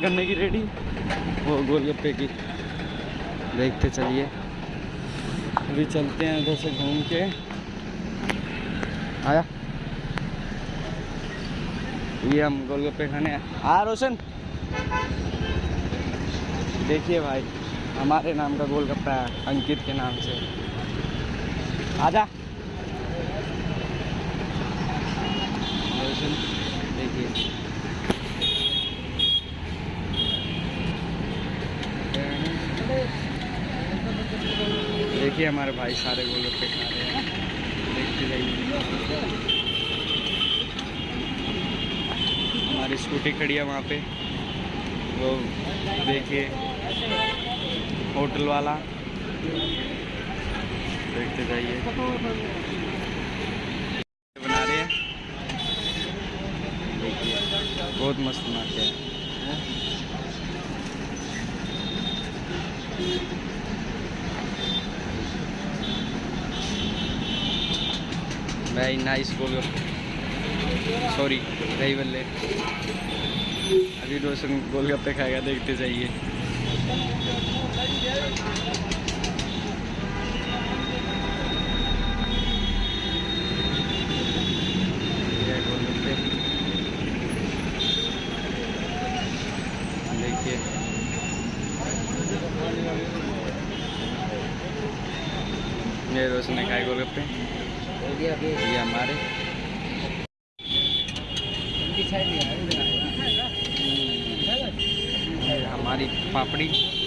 करने की रेडी वो गोलगप्पे की। देखते चलिए। अभी चलते हैं उधर से घूम के। आया? ये हम गोलगप्पे खाने आ, रोशन! देखिए भाई, हमारे नाम का गोलगप्पा है, अंकित के नाम से। आजा रोशन देखिए देखिए हमारे भाई सारे गोलगप्पे खा रहे हैं। देखते जाइए। हमारी स्कूटी खड़ी है वहाँ पे। वो देखिए, होटल वाला। देखते जाइए। बना रहे हैं। देखिए, बहुत मस्त बनाते हैं। वेरी नाइस गोल सॉरी दही बल्ले अभी रोशन गोलगप्पे खाएगा, देखते जाइए। गोलगप्पे देखिए। ये रोशन ने खाए गोलगप्पे हमारे हमारी पापड़ी।